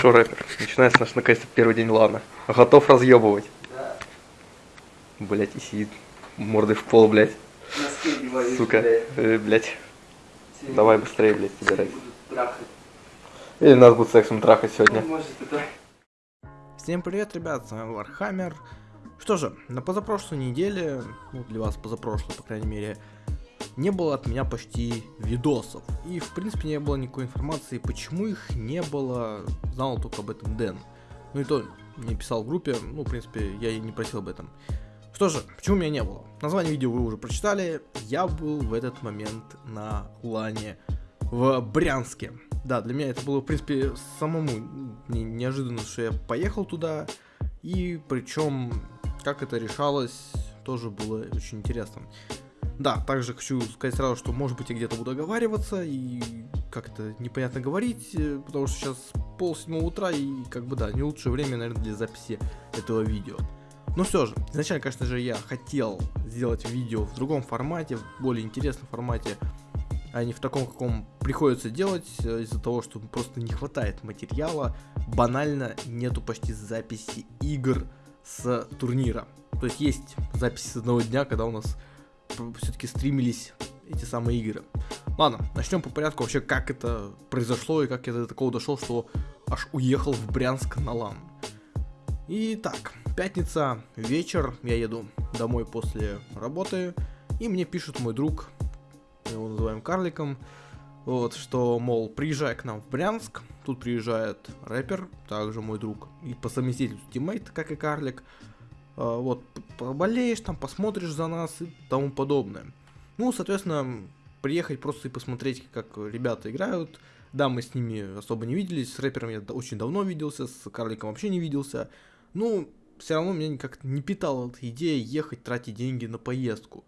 Шо, рэпер, начинается наш наконец-то первый день лана. Готов разъебывать. Да. Блять, и сидит мордой в пол, блять. Носки Сука, блядь. э, блять. Сегодня Давай быстрее, блять, собирай. Или нас будут сексом трахать сегодня. Ну, может, это... Всем привет, ребят, с вами Warhammer. Что же, на позапрошлой неделе, ну для вас позапрошлой, по крайней мере, не было от меня почти видосов. И в принципе не было никакой информации, почему их не было, знал только об этом Дэн. Ну и то не писал в группе, ну в принципе я и не просил об этом. Что же, почему меня не было? Название видео вы уже прочитали. Я был в этот момент на лане в Брянске. Да, для меня это было, в принципе, самому не- неожиданно, что я поехал туда. И причем, как это решалось, тоже было очень интересно. Да, также хочу сказать сразу, что может быть я где-то буду оговариваться и как это непонятно говорить, э, потому что сейчас пол седьмого утра и как бы да, не лучшее время, наверное, для записи этого видео. Но все же, изначально, конечно же, я хотел сделать видео в другом формате, в более интересном формате, а не в таком, каком приходится делать, э, из-за того, что просто не хватает материала, банально нету почти записи игр с турнира. То есть есть записи с одного дня, когда у нас все-таки стримились эти самые игры. Ладно, начнем по порядку вообще, как это произошло и как я до такого дошел, что аж уехал в Брянск на лан. Итак, пятница, вечер, я еду домой после работы, и мне пишет мой друг, его называем карликом, вот, что, мол, приезжай к нам в Брянск, тут приезжает рэпер, также мой друг, и по совместительству teammate, как и карлик, вот, п- поболеешь там, посмотришь за нас и тому подобное. Ну, соответственно, приехать просто и посмотреть, как ребята играют, да, мы с ними особо не виделись, с рэпером я очень давно виделся, с карликом вообще не виделся, ну, все равно меня как-то не питала эта идея ехать, тратить деньги на поездку.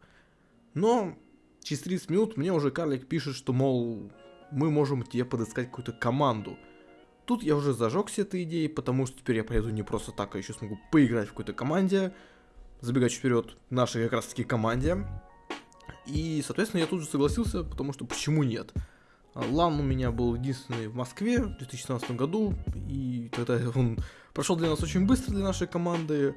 Но через 30 минут мне уже карлик пишет, что, мол, мы можем тебе подыскать какую-то команду. Тут я уже зажегся этой идеей, потому что теперь я поеду не просто так, а еще смогу поиграть в какой-то команде, забегать вперед нашей как раз таки команде. И, соответственно, я тут же согласился, потому что почему нет? Лан у меня был единственный в Москве в 2017 году, и тогда он прошел для нас очень быстро, для нашей команды.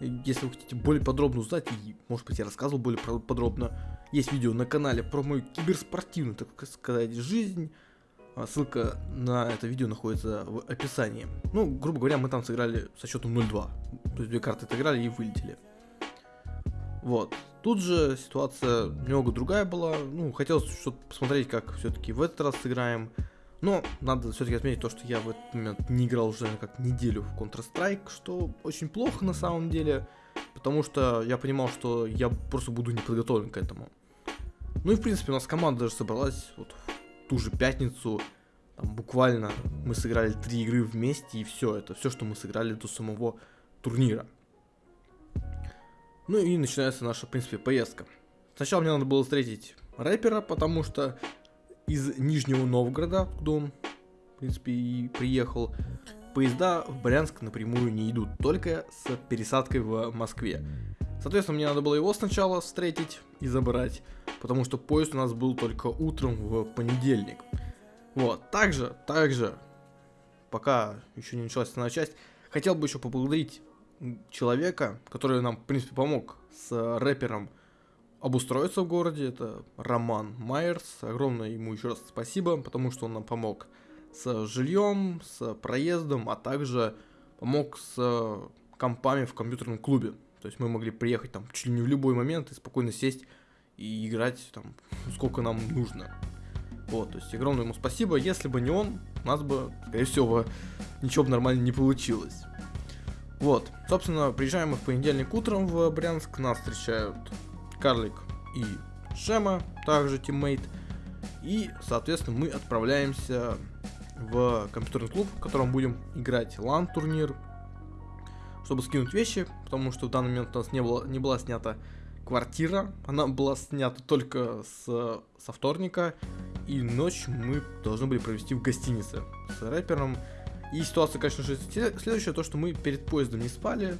Если вы хотите более подробно узнать, и, может быть, я рассказывал более подробно, есть видео на канале про мою киберспортивную, так сказать, жизнь. А, Ссылка на это видео находится в описании. Ну, грубо говоря, мы там сыграли со счетом 0-2. То есть две карты отыграли и вылетели. Вот. Тут же ситуация немного другая была. Ну, хотелось что-то посмотреть, как все-таки в этот раз сыграем. Но надо все-таки отметить то, что я в этот момент не играл уже как неделю в Counter-Strike, что очень плохо на самом деле, потому что я понимал, что я просто буду не подготовлен к этому. Ну и в принципе у нас команда даже собралась вот ту же пятницу, там буквально мы сыграли три игры вместе и все, это все, что мы сыграли до самого турнира. Ну и начинается наша, в принципе, поездка. Сначала мне надо было встретить рэпера, потому что из Нижнего Новгорода, куда он, в принципе, и приехал, поезда в Брянск напрямую не идут, только с пересадкой в Москве. Соответственно, мне надо было его сначала встретить и забрать, потому что поезд у нас был только утром в понедельник. Вот, также, также, пока еще не началась основная часть, хотел бы еще поблагодарить человека, который нам, в принципе, помог с рэпером обустроиться в городе. Это Роман Майерс. Огромное ему еще раз спасибо, потому что он нам помог с жильем, с проездом, а также помог с компами в компьютерном клубе. То есть мы могли приехать там чуть ли не в любой момент и спокойно сесть и играть там сколько нам нужно. Вот, то есть огромное ему спасибо. Если бы не он, у нас бы, скорее всего, ничего бы нормально не получилось. Вот, собственно, приезжаем мы в понедельник утром в Брянск, нас встречают Карлик и Шема, также тиммейт. И, соответственно, мы отправляемся в компьютерный клуб, в котором будем играть лан-турнир, чтобы скинуть вещи, потому что в данный момент у нас не, было, не была снята квартира, она была снята только с, со вторника, и ночь мы должны были провести в гостинице с рэпером. И ситуация, конечно же, сле- следующая, то, что мы перед поездом не спали.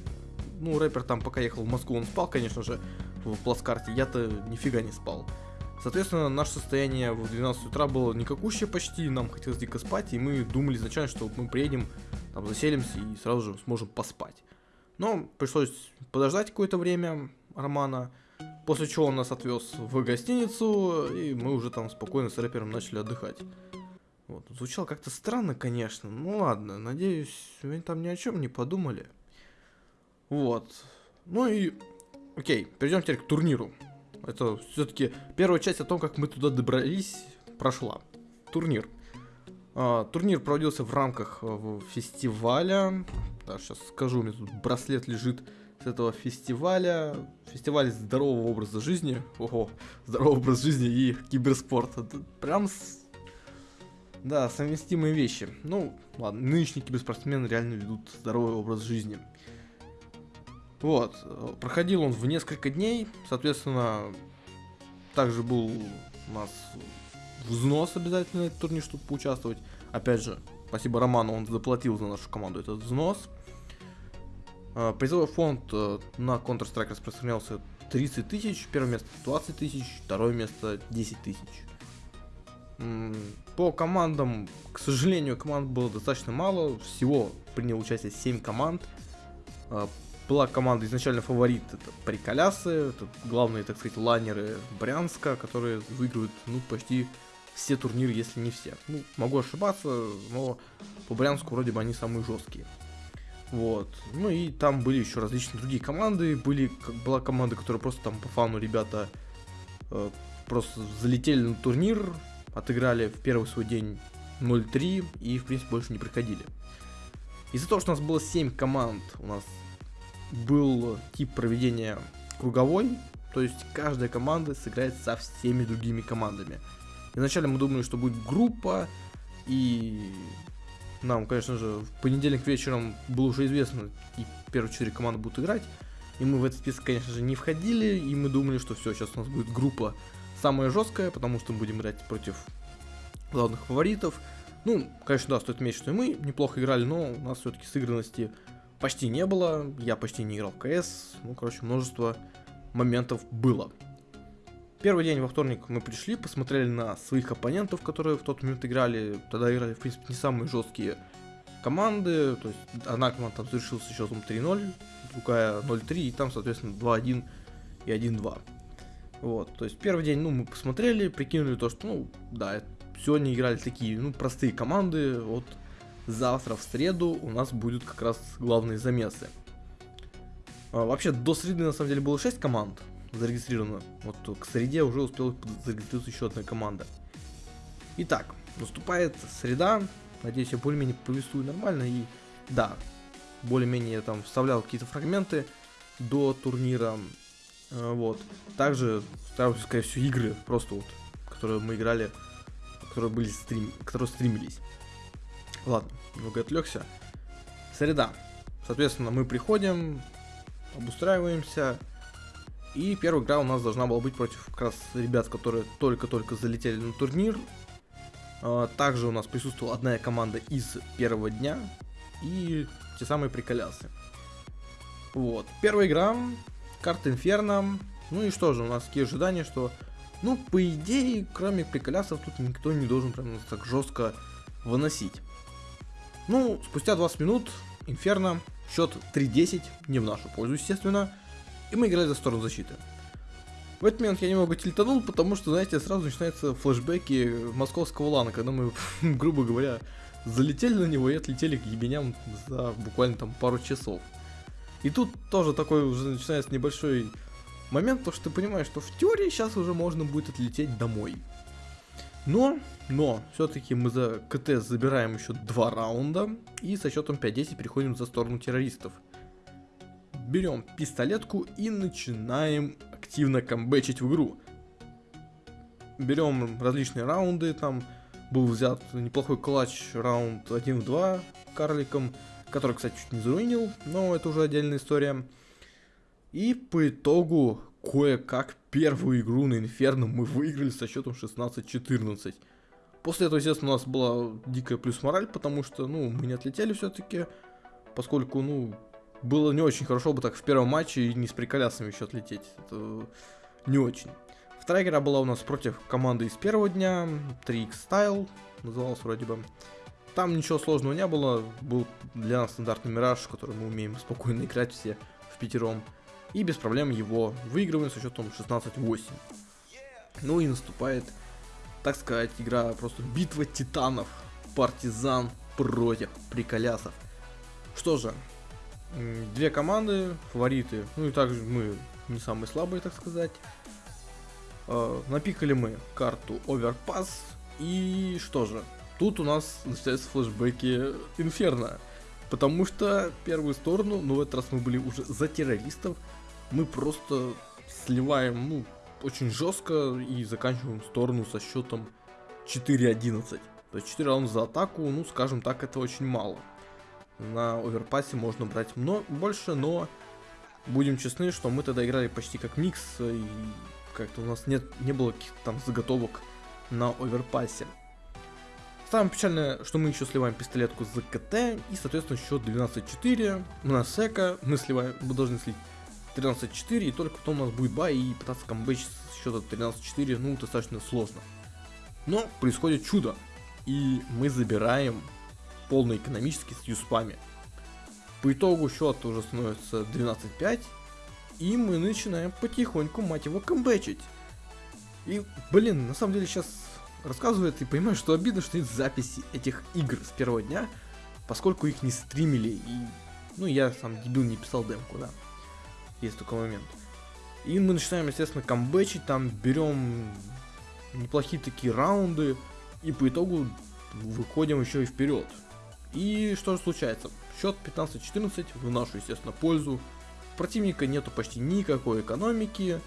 Ну, рэпер там пока ехал в Москву, он спал, конечно же, в плацкарте, я-то нифига не спал. Соответственно, наше состояние в 12 утра было никакущее почти, нам хотелось дико спать, и мы думали изначально, что мы приедем, там заселимся и сразу же сможем поспать. Но пришлось подождать какое-то время Романа, после чего он нас отвез в гостиницу, и мы уже там спокойно с рэпером начали отдыхать. Вот. Звучало как-то странно, конечно. Ну ладно, надеюсь, вы там ни о чем не подумали. Вот. Ну и... Окей, перейдем теперь к турниру. Это все-таки первая часть о том, как мы туда добрались, прошла. Турнир. А, турнир проводился в рамках э, фестиваля. Да, сейчас скажу, у меня тут браслет лежит с этого фестиваля. Фестиваль здорового образа жизни. Ого, здоровый образ жизни и киберспорт. Это прям с... Да, совместимые вещи. Ну, ладно, нынешние киберспортсмены реально ведут здоровый образ жизни. Вот, проходил он в несколько дней, соответственно, также был у нас взнос обязательно на этот турнир, чтобы поучаствовать. Опять же, спасибо Роману, он заплатил за нашу команду этот взнос. А, призовой фонд э, на Counter-Strike распространялся 30 тысяч, первое место 20 тысяч, второе место 10 тысяч. По командам, к сожалению, команд было достаточно мало, всего принял участие 7 команд. А, была команда изначально фаворит, это Приколясы, это главные, так сказать, лайнеры Брянска, которые выигрывают, ну, почти все турниры, если не все. Ну, могу ошибаться, но по Брянску вроде бы они самые жесткие. Вот. Ну и там были еще различные другие команды. Были, была команда, которая просто там по фану ребята э, просто залетели на турнир, отыграли в первый свой день 0-3 и, в принципе, больше не приходили. Из-за того, что у нас было 7 команд, у нас был тип проведения круговой, то есть каждая команда сыграет со всеми другими командами. Изначально мы думали, что будет группа, и нам, конечно же, в понедельник вечером было уже известно, и первые четыре команды будут играть. И мы в этот список, конечно же, не входили, и мы думали, что все, сейчас у нас будет группа самая жесткая, потому что мы будем играть против главных фаворитов. Ну, конечно, да, стоит отметить, что и мы неплохо играли, но у нас все-таки сыгранности почти не было, я почти не играл в КС, ну, короче, множество моментов было. Первый день во вторник мы пришли, посмотрели на своих оппонентов, которые в тот момент играли, тогда играли, в принципе, не самые жесткие команды, то есть одна команда там завершилась счетом 3-0, другая 0-3, и там, соответственно, 2-1 и 1-2. Вот, то есть первый день, ну, мы посмотрели, прикинули то, что, ну, да, сегодня играли такие, ну, простые команды, вот завтра в среду у нас будут как раз главные замесы. А, вообще до среды на самом деле было 6 команд зарегистрировано. Вот к среде уже успела зарегистрироваться еще одна команда. Итак, наступает среда. Надеюсь, я более-менее повествую нормально. И да, более-менее я там вставлял какие-то фрагменты до турнира. А, вот. Также стараюсь, скорее всего, игры, просто вот, которые мы играли, которые были стрим, которые стримились. Ладно, немного отвлекся. Среда. Соответственно, мы приходим, обустраиваемся. И первая игра у нас должна была быть против как раз ребят, которые только-только залетели на турнир. А, также у нас присутствовала одна команда из первого дня. И те самые приколясы. Вот. Первая игра. Карта Инферно. Ну и что же, у нас такие ожидания, что... Ну, по идее, кроме приколясов, тут никто не должен прям так жестко выносить. Ну, спустя 20 минут Инферно, счет 3-10, не в нашу пользу, естественно, и мы играли за сторону защиты. В этот момент я немного тильтанул, потому что, знаете, сразу начинаются флешбеки московского лана, когда мы, грубо говоря, залетели на него и отлетели к ебеням за буквально там пару часов. И тут тоже такой уже начинается небольшой момент, то что ты понимаешь, что в теории сейчас уже можно будет отлететь домой. Но, но, все-таки мы за КТ забираем еще два раунда и со счетом 5-10 переходим за сторону террористов. Берем пистолетку и начинаем активно камбэчить в игру. Берем различные раунды, там был взят неплохой клатч раунд 1 в 2 карликом, который, кстати, чуть не заруинил, но это уже отдельная история. И по итогу кое-как первую игру на Инферно мы выиграли со счетом 16-14. После этого, естественно, у нас была дикая плюс мораль, потому что, ну, мы не отлетели все-таки, поскольку, ну, было не очень хорошо бы так в первом матче и не с приколясами еще отлететь. Это не очень. Вторая игра была у нас против команды из первого дня, 3X Style, называлась вроде бы. Там ничего сложного не было, был для нас стандартный Мираж, который мы умеем спокойно играть все в пятером. И без проблем его выигрываем со счетом 16-8. Ну и наступает, так сказать, игра просто битва титанов. Партизан против приколясов. Что же, две команды, фавориты, ну и также мы не самые слабые, так сказать. Э, напикали мы карту Overpass, и что же, тут у нас начинаются флешбеки Инферно. Потому что первую сторону, ну в этот раз мы были уже за террористов, мы просто сливаем, ну, очень жестко и заканчиваем сторону со счетом 4-11. То есть 4 раунда за атаку, ну, скажем так, это очень мало. На оверпассе можно брать много, больше, но будем честны, что мы тогда играли почти как микс, и как-то у нас нет, не было каких-то там заготовок на оверпассе. Самое печальное, что мы еще сливаем пистолетку за КТ, и, соответственно, счет 12-4. На сека мы сливаем, мы должны слить 13-4, и только потом у нас будет бай, и пытаться камбэч с счета 13-4, ну, достаточно сложно. Но происходит чудо, и мы забираем полный экономический с юспами. По итогу счет уже становится 12-5, и мы начинаем потихоньку, мать его, камбэчить. И, блин, на самом деле сейчас рассказывает и понимаю, что обидно, что нет записи этих игр с первого дня, поскольку их не стримили, и, ну, я сам дебил не писал демку, да. Есть такой момент. И мы начинаем, естественно, камбэчить, там берем неплохие такие раунды, и по итогу выходим еще и вперед. И что же случается? Счет 15-14 в нашу, естественно, пользу. Противника нету почти никакой экономики.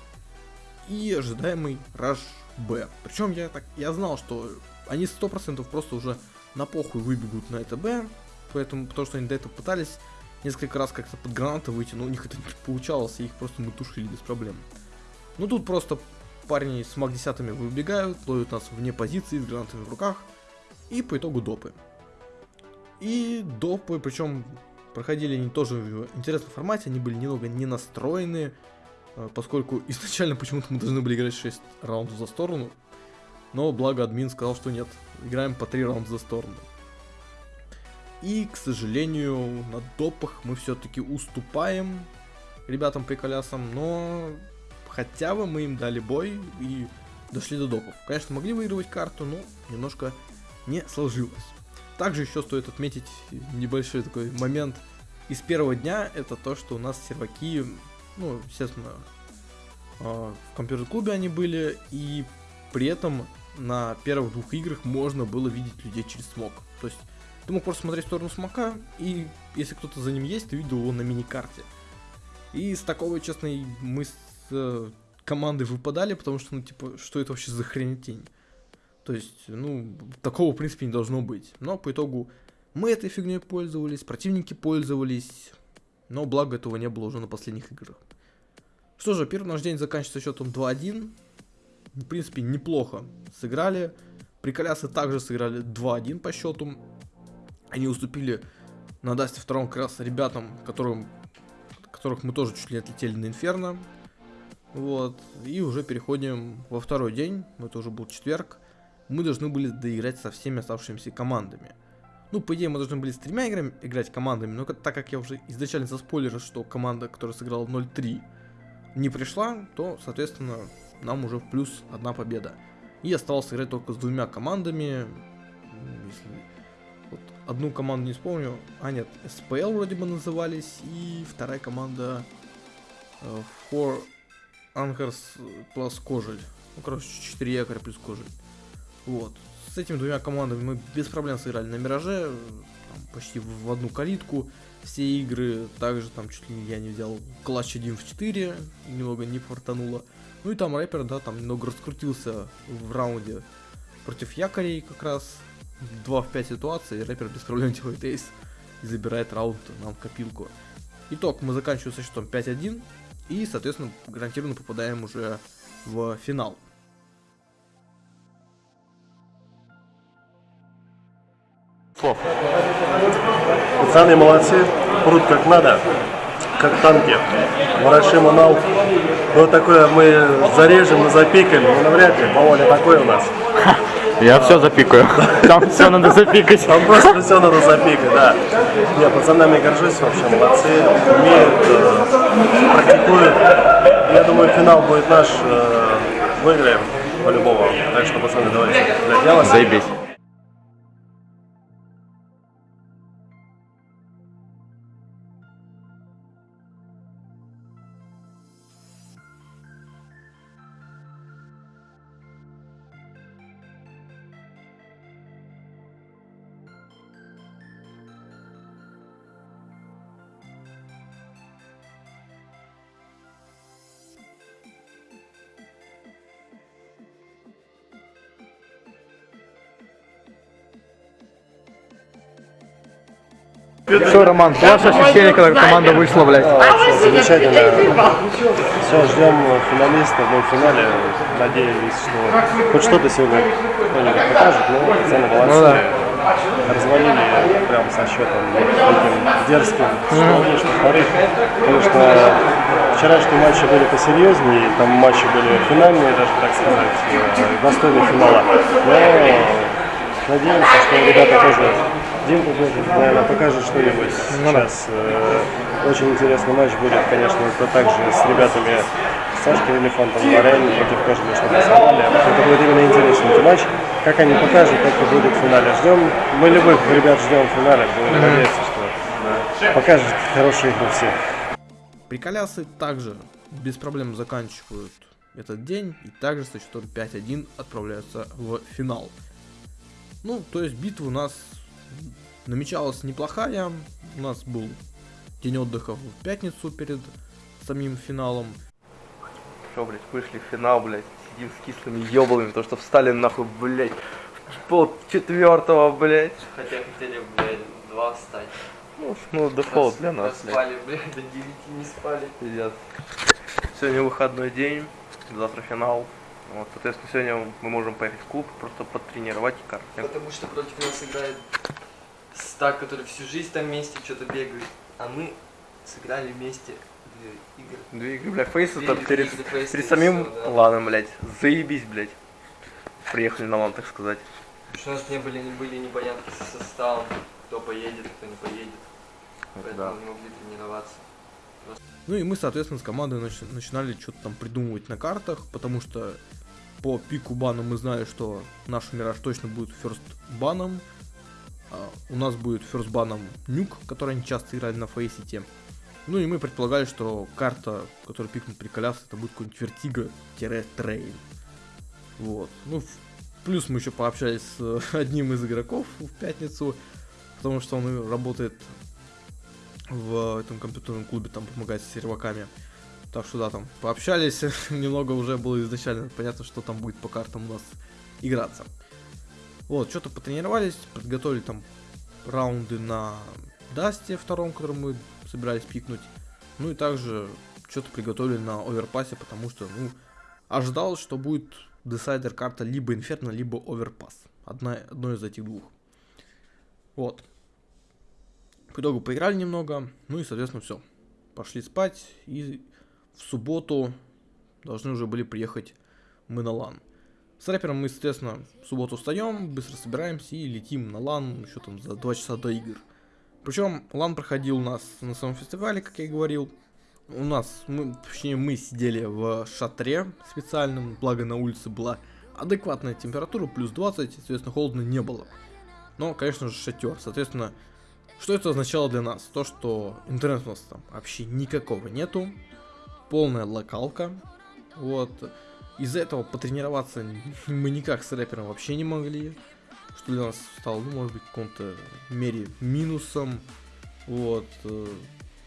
И ожидаемый раш Б. Причем я так я знал, что они 100% просто уже на похуй выбегут на это Б. Поэтому, потому что они до этого пытались несколько раз как-то под гранаты выйти, но у них это не получалось, и их просто мы тушили без проблем. Ну тут просто парни с маг выбегают, ловят нас вне позиции с гранатами в руках, и по итогу допы. И допы, причем проходили они тоже в интересном формате, они были немного не настроены, э, поскольку изначально почему-то мы должны были играть 6 раундов за сторону, но благо админ сказал, что нет, играем по 3 раунда за сторону. И, к сожалению, на допах мы все-таки уступаем ребятам-приколясам, но хотя бы мы им дали бой и дошли до допов. Конечно, могли выигрывать карту, но немножко не сложилось. Также еще стоит отметить небольшой такой момент из первого дня, это то, что у нас серваки, ну, естественно, а, в компьютер-клубе они были, и при этом на первых двух играх можно было видеть людей через смог. То есть ты мог просто смотреть в сторону смока, и если кто-то за ним есть, ты видел его на мини-карте. И с такого, честно, мы с э, командой выпадали, потому что, ну, типа, что это вообще за хренетень? То есть, ну, такого, в принципе, не должно быть. Но по итогу мы этой фигней пользовались, противники пользовались, но благо этого не было уже на последних играх. Что же, первый наш день заканчивается счетом 2-1. В принципе, неплохо сыграли. Приколясы также сыграли 2-1 по счету. Они уступили на Дасте втором как раз ребятам, которым, которых мы тоже чуть ли отлетели на Инферно. Вот. И уже переходим во второй день. Это уже был четверг мы должны были доиграть со всеми оставшимися командами. Ну, по идее, мы должны были с тремя играми играть командами, но так как я уже изначально заспойлерил, что команда, которая сыграла 0-3, не пришла, то, соответственно, нам уже в плюс одна победа. И осталось играть только с двумя командами. Если... Вот одну команду не вспомню. А, нет, SPL вроде бы назывались. И вторая команда uh, Four Anchors plus Кожель. Ну, короче, 4 якоря плюс Кожель. Вот. С этими двумя командами мы без проблем сыграли на Мираже, там, почти в одну калитку. Все игры также там чуть ли я не взял клатч 1 в 4, немного не фартануло. Ну и там рэпер, да, там немного раскрутился в раунде против якорей как раз. 2 в 5 ситуации, рэпер без проблем делает эйс и забирает раунд нам в копилку. Итог, мы заканчиваем со счетом 5-1 и, соответственно, гарантированно попадаем уже в финал. Слов. Пацаны молодцы, прут как надо, как танки. Ворошим Анал, Ну, такое мы зарежем и запикаем, но навряд ли, Володя такой у нас. Я все запикаю. Там все надо запикать. Там просто все надо запикать, да. Не, пацанами горжусь вообще, молодцы, умеют, э, практикуют. Я думаю, финал будет наш, э, выиграем по-любому. Так что, пацаны, давайте. Заебись. Что, Роман, ваше ощущение, когда команда вышла, блядь? Замечательно. Все, ждем финалистов. Мы в финале надеялись, что хоть что-то сегодня кто-нибудь покажет, но пацаны молодцы. Ну да. Развалили прям со счетом таким дерзким. Что одни, что вторых. Потому что вчерашние матчи были посерьезнее, там матчи были финальные, даже так сказать, э, достойные финала. Но надеемся, что ребята тоже Димка тоже, наверное, покажет что-нибудь сейчас. Э, Очень интересный матч будет, конечно, это также с ребятами Сашкой Элефантом, Варяне против Кожи, что посмотрели. Это будет именно интересный матч. Как они покажут, как это будет в финале. Ждем, мы любых ребят ждем в финале. Будем надеяться, что да, покажет хорошие игры всех. Приколясы также без проблем заканчивают этот день и также со счетом 5-1 отправляются в финал. Ну, то есть битва у нас намечалась неплохая. У нас был день отдыха в пятницу перед самим финалом. Что, блядь, вышли в финал, блядь, сидим с кислыми ёблами, то что встали нахуй, блядь, в пол четвертого, блядь. Хотя хотели, блядь, два встать. Ну, ну, дефолт для нас. Спали, блядь, до 9 не спали. Пиздец. Сегодня выходной день, завтра финал. Вот, соответственно, сегодня мы можем поехать в клуб, просто потренировать и карты. Потому что против нас играет стак, который всю жизнь там вместе что-то бегает. А мы сыграли вместе две игры. Две игры, бля, фейсы там перед, две фейсы, перед самим всё, да. ланом, блядь. Заебись, блядь. Приехали на лан, так сказать. Потому что у нас не были, не были непонятки со составом, кто поедет, кто не поедет. Поэтому Да. не могли тренироваться. Ну и мы, соответственно, с командой нач- начинали что-то там придумывать на картах, потому что по пику бана мы знали, что наш Мираж точно будет first баном. А у нас будет first баном Nuke, который они часто играли на Faceit'е. Ну и мы предполагали, что карта, которую пикнут приколяс, это будет какой-нибудь Vertigo, Train. Вот. Ну, плюс мы еще пообщались с э, одним из игроков в пятницу, потому что он работает в этом компьютерном клубе, там помогать с серваками. Так что да, там пообщались, немного уже было изначально понятно, что там будет по картам у нас играться. Вот, что-то потренировались, подготовили там раунды на Дасте втором, который мы собирались пикнуть. Ну и также что-то приготовили на оверпассе, потому что, ну, ожидалось, что будет десайдер карта либо Инферно, либо оверпасс. Одна, одно из этих двух. Вот. По итогу поиграли немного, ну и, соответственно, все. Пошли спать, и в субботу должны уже были приехать мы на лан. С рэпером мы, соответственно, в субботу встаем, быстро собираемся и летим на лан еще там за 2 часа до игр. Причем лан проходил у нас на самом фестивале, как я и говорил. У нас, мы, точнее, мы сидели в шатре специальном, благо на улице была адекватная температура, плюс 20, соответственно, холодно не было. Но, конечно же, шатер. Соответственно, что это означало для нас? То, что интернета у нас там вообще никакого нету, полная локалка, вот. Из-за этого потренироваться мы никак с рэпером вообще не могли, что для нас стало, ну, может быть, в каком-то мере минусом, вот. э,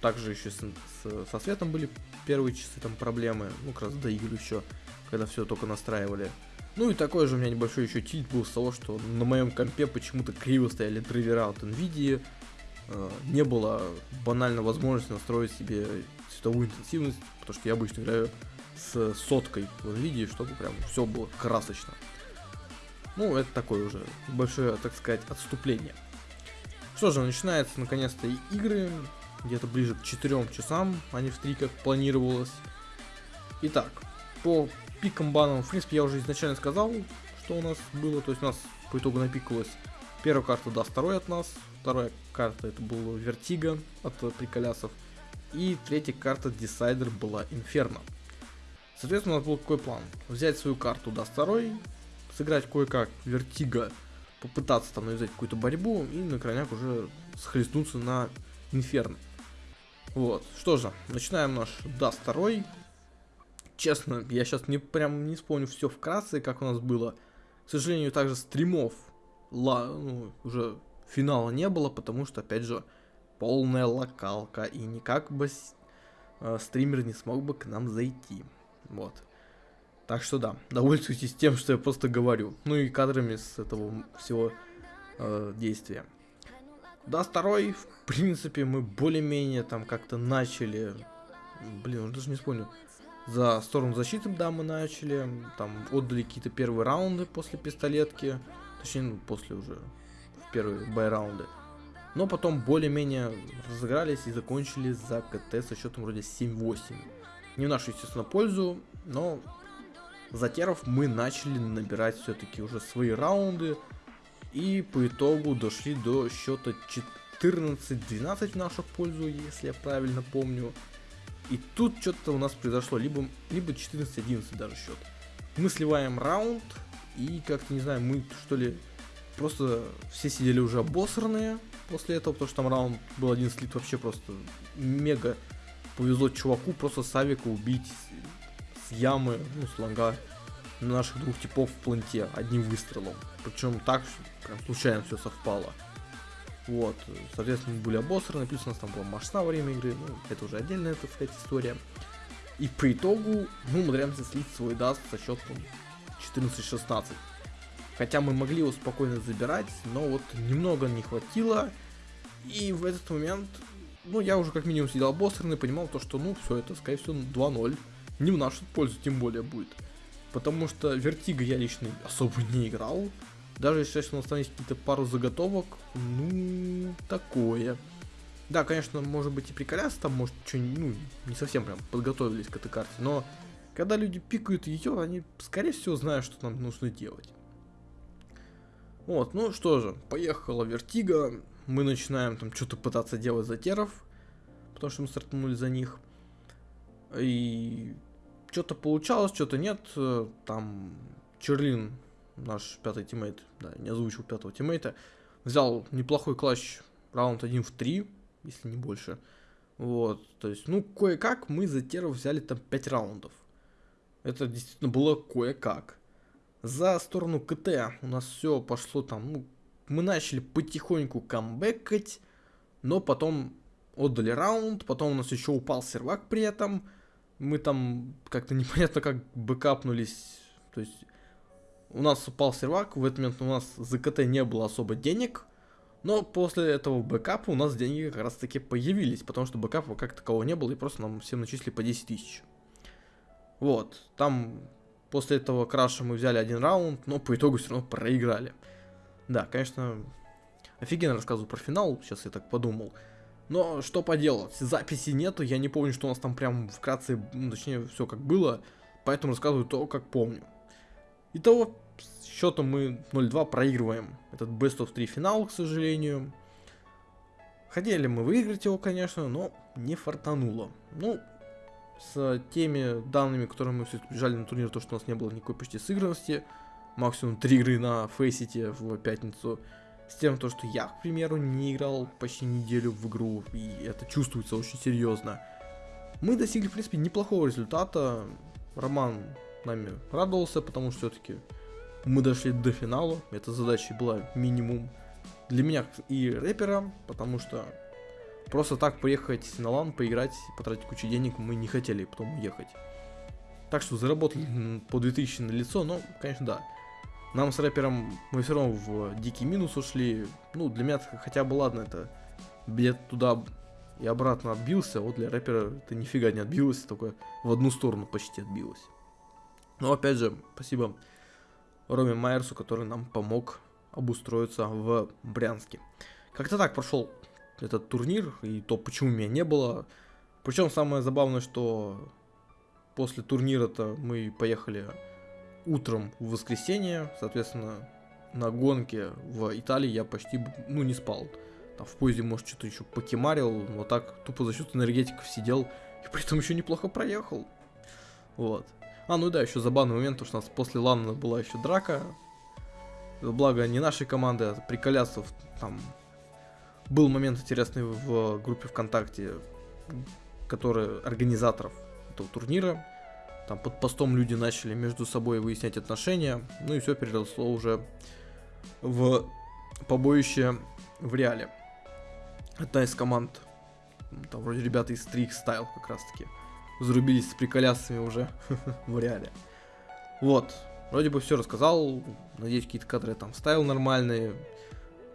Также еще с, с- со светом были первые часы там проблемы, ну, как раз до игр еще, когда все только настраивали. Ну и такой же у меня небольшой еще тильт был с того, что на моем компе почему-то криво стояли драйвера от NVIDIA, э, не было банально возможности настроить себе цветовую интенсивность, потому что я обычно играю с соткой в NVIDIA, чтобы прям все было красочно. Ну, это такое уже большое, так сказать, отступление. Что же, начинается наконец-то и игры, где-то ближе к 4 часам, а не в 3, как планировалось. Итак, по пикам банам, в принципе, я уже изначально сказал, что у нас было. То есть у нас по итогу напикалась первая карта Dust второй от нас, вторая карта это был Vertigo от приколясов, и третья карта decider была Инферно. Соответственно, у нас был какой план? Взять свою карту Dust второй, сыграть кое-как Vertigo, попытаться там навязать какую-то борьбу и на крайняк уже схлестнуться на Инферно. Вот, что же, начинаем наш даст второй. Честно, я сейчас не прям не вспомню все вкратце, как у нас было. К сожалению, также стримов ла, ну, уже финала не было, потому что, опять же, полная локалка, и никак бы э, стример не смог бы к нам зайти. Вот. Так что да, довольствуйтесь тем, что я просто говорю. Ну и кадрами с этого всего э, действия. Да, второй, в принципе, мы более-менее там как-то начали. Блин, уже даже не вспомню. За сторону защиты, да, мы начали. Там отдали какие-то первые раунды после пистолетки. Точнее, ну, после уже первые бай-раунды. Но потом более-менее разыгрались и закончили за КТ со счетом вроде 7-8. Не в нашу, естественно, пользу, но за теров мы начали набирать все-таки уже свои раунды. И по итогу дошли до счета 14-12 в нашу пользу, если я правильно помню. И тут что-то у нас произошло, либо, либо 14-11 даже счет. Мы сливаем раунд, и как-то, не знаю, мы что ли, просто все сидели уже обосранные после этого, потому что там раунд был один слит вообще просто мега повезло чуваку просто Савика убить с ямы, ну, с лонга наших двух типов в планте одним выстрелом. Причем так, прям случайно все совпало. Вот, соответственно, мы были обосраны, плюс у нас там была машина во время игры, ну, это уже отдельная, так сказать, история. И по итогу мы умудряемся слить свой даст со счетом 14-16. Хотя мы могли его спокойно забирать, но вот немного не хватило. И в этот момент, ну, я уже как минимум сидел обосранный, понимал то, что, ну, все это, скорее всего, 2-0. Не в нашу пользу, тем более, будет. Потому что Vertigo я лично особо не играл. Даже если у нас есть какие-то пару заготовок, ну, такое. Да, конечно, может быть и приколясы, там, может, что ну, не совсем прям подготовились к этой карте, но когда люди пикают ее, они, скорее всего, знают, что нам нужно делать. Вот, ну что же, поехала Vertigo, мы начинаем там что-то пытаться делать за теров, потому что мы стартанули за них. И что-то получалось, что-то нет, там Черлин наш пятый тиммейт, да, не озвучил пятого тиммейта, взял неплохой clutch раунд 1 в 3, если не больше. Вот, то есть, ну, кое-как мы за теров взяли там 5 раундов. Это действительно было кое-как. За сторону КТ у нас все пошло там, ну, мы начали потихоньку камбэкать, но потом отдали раунд, потом у нас еще упал сервак при этом, мы там как-то непонятно как бэкапнулись, то есть у нас упал сервак, в этот момент у нас за КТ не было особо денег, но после этого бэкапа у нас деньги как раз таки появились, потому что бэкапа как такового не было, и просто нам всем начислили по 10 тысяч. Вот, там после этого краша мы взяли один раунд, но по итогу все равно проиграли. Да, конечно, офигенно рассказываю про финал, сейчас я так подумал. Но что поделать, записи нету, я не помню, что у нас там прям вкратце, ну, точнее, все как было, поэтому рассказываю то, как помню. Итого, счетом мы 0-2 проигрываем этот Best of 3 финал, к сожалению. Хотели мы выиграть его, конечно, но не фартануло. Ну, с теми данными, которые мы все бежали на турнир, то, что у нас не было никакой почти сыгранности, максимум 3 игры на Фейсите в пятницу, с тем, то, что я, к примеру, не играл почти неделю в игру, и это чувствуется очень серьезно. Мы достигли, в принципе, неплохого результата. Роман нами радовался, потому что все-таки мы дошли до финала. Эта задача была минимум для меня и рэпера, потому что просто так приехать на лан, поиграть, потратить кучу денег мы не хотели потом уехать. Так что заработали по 2000 на лицо, но, конечно, да. Нам с рэпером мы все равно в дикий минус ушли. Ну, для меня хотя бы ладно, это билет туда и обратно отбился, вот для рэпера это нифига не отбилось, только в одну сторону почти отбилось. Но опять же, спасибо Роме Майерсу, который нам помог обустроиться в Брянске. Как-то так прошел этот турнир, и то, почему меня не было. Причем самое забавное, что после турнира-то мы поехали утром в воскресенье, соответственно, на гонке в Италии я почти, ну, не спал. Там в поезде, может, что-то еще покемарил, но так тупо за счет энергетиков сидел, и при этом еще неплохо проехал. Вот. А, ну да, еще забавный момент, потому что у нас после Лана была еще драка. Благо, не нашей команды, а приколясов. Там был момент интересный в группе ВКонтакте, который организаторов этого турнира. Там под постом люди начали между собой выяснять отношения. Ну и все переросло уже в побоище в реале. Одна из команд, м, там вроде ребята из Streak Style как раз таки, зарубились с приколясами уже в реале. Вот. Вроде бы все рассказал. Надеюсь, какие-то кадры там вставил нормальные.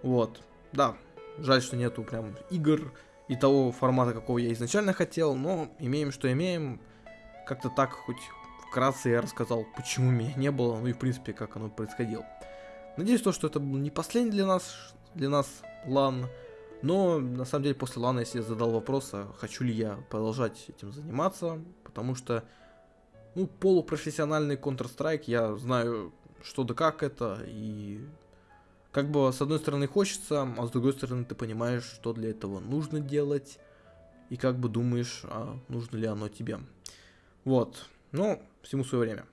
Вот. Да. Жаль, что нету прям игр и того формата, какого я изначально хотел, но имеем, что имеем. Как-то так хоть вкратце я рассказал, почему меня не было, ну и в принципе, как оно происходило. Надеюсь, то, что это был не последний для нас, для нас лан, но на самом деле после лана я себе задал вопрос, а хочу ли я продолжать этим заниматься, потому что, ну, полупрофессиональный Counter-Strike, я знаю, что да как это, и как бы с одной стороны хочется, а с другой стороны ты понимаешь, что для этого нужно делать, и как бы думаешь, а нужно ли оно тебе. Вот, ну, всему свое время.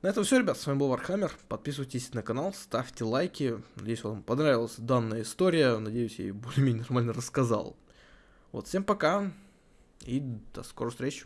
На этом все, ребят, с вами был Warhammer. Подписывайтесь на канал, ставьте лайки. Надеюсь, вам понравилась данная история. Надеюсь, я ее более-менее нормально рассказал. Вот, всем пока. И до скорых встреч.